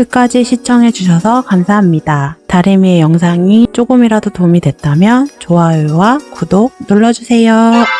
끝까지 시청해주셔서 감사합니다. 다리미의 영상이 조금이라도 도움이 됐다면 좋아요와 구독 눌러주세요.